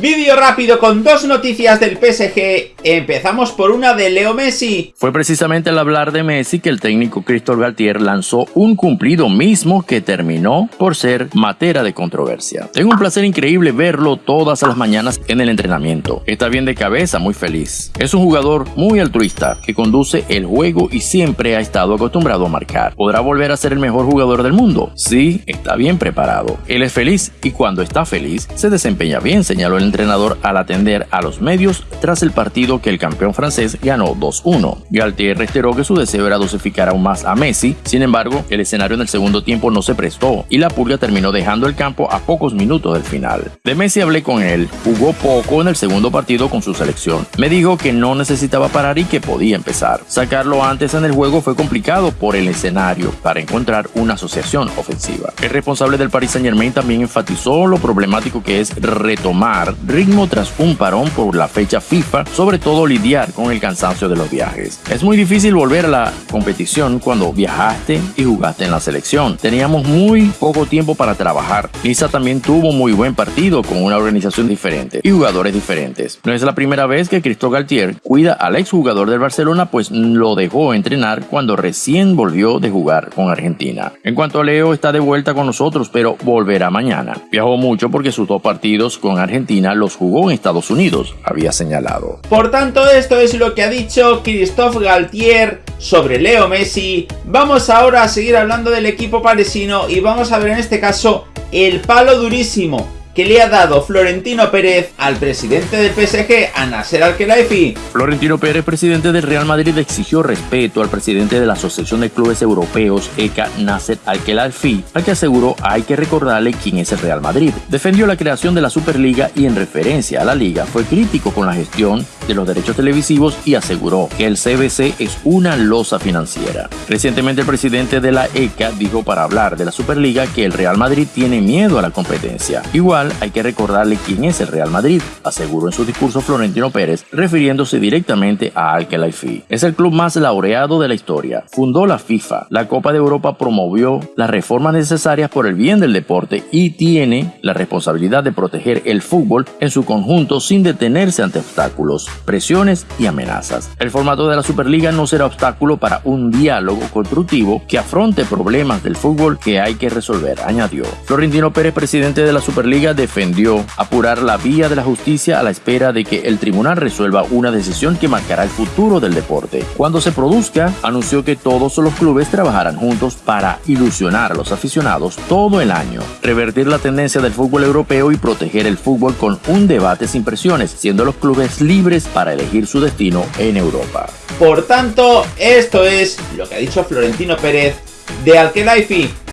Vídeo rápido con dos noticias del PSG. Empezamos por una de Leo Messi. Fue precisamente al hablar de Messi que el técnico Christophe Galtier lanzó un cumplido mismo que terminó por ser materia de controversia. Tengo un placer increíble verlo todas las mañanas en el entrenamiento. Está bien de cabeza, muy feliz. Es un jugador muy altruista que conduce el juego y siempre ha estado acostumbrado a marcar. ¿Podrá volver a ser el mejor jugador del mundo? Sí, está bien preparado. Él es feliz y cuando está feliz se desempeña bien, señaló el entrenador al atender a los medios tras el partido que el campeón francés ganó 2-1. Galtier reiteró que su deseo era dosificar aún más a Messi, sin embargo, el escenario en el segundo tiempo no se prestó y la Pulga terminó dejando el campo a pocos minutos del final. De Messi hablé con él, jugó poco en el segundo partido con su selección. Me dijo que no necesitaba parar y que podía empezar. Sacarlo antes en el juego fue complicado por el escenario para encontrar una asociación ofensiva. El responsable del Paris Saint Germain también enfatizó lo problemático que es retomar ritmo tras un parón por la fecha FIFA, sobre todo lidiar con el cansancio de los viajes. Es muy difícil volver a la competición cuando viajaste y jugaste en la selección. Teníamos muy poco tiempo para trabajar. Lisa también tuvo muy buen partido con una organización diferente y jugadores diferentes. No es la primera vez que Cristo Galtier cuida al exjugador del Barcelona, pues lo dejó entrenar cuando recién volvió de jugar con Argentina. En cuanto a Leo, está de vuelta con nosotros, pero volverá mañana. Viajó mucho porque sus dos partidos con Argentina los jugó en Estados Unidos, había señalado. Por tanto, esto es lo que ha dicho Christophe Galtier sobre Leo Messi. Vamos ahora a seguir hablando del equipo parisino y vamos a ver en este caso el palo durísimo que le ha dado Florentino Pérez al presidente del PSG, a Nasser Al-Khelaifi. Florentino Pérez, presidente del Real Madrid, exigió respeto al presidente de la Asociación de Clubes Europeos, ECA, Nasser Al-Khelaifi, al que aseguró hay que recordarle quién es el Real Madrid. Defendió la creación de la Superliga y en referencia a la liga fue crítico con la gestión de los derechos televisivos y aseguró que el CBC es una losa financiera. Recientemente el presidente de la ECA dijo para hablar de la Superliga que el Real Madrid tiene miedo a la competencia. Igual hay que recordarle quién es el Real Madrid, aseguró en su discurso Florentino Pérez, refiriéndose directamente a Al-Khelaifi. Es el club más laureado de la historia. Fundó la FIFA. La Copa de Europa promovió las reformas necesarias por el bien del deporte y tiene la responsabilidad de proteger el fútbol en su conjunto sin detenerse ante obstáculos, presiones y amenazas. El formato de la Superliga no será obstáculo para un diálogo constructivo que afronte problemas del fútbol que hay que resolver, añadió. Florentino Pérez, presidente de la Superliga, defendió apurar la vía de la justicia a la espera de que el tribunal resuelva una decisión que marcará el futuro del deporte. Cuando se produzca, anunció que todos los clubes trabajarán juntos para ilusionar a los aficionados todo el año, revertir la tendencia del fútbol europeo y proteger el fútbol con un debate sin presiones, siendo los clubes libres para elegir su destino en Europa. Por tanto, esto es lo que ha dicho Florentino Pérez de Alkelaifi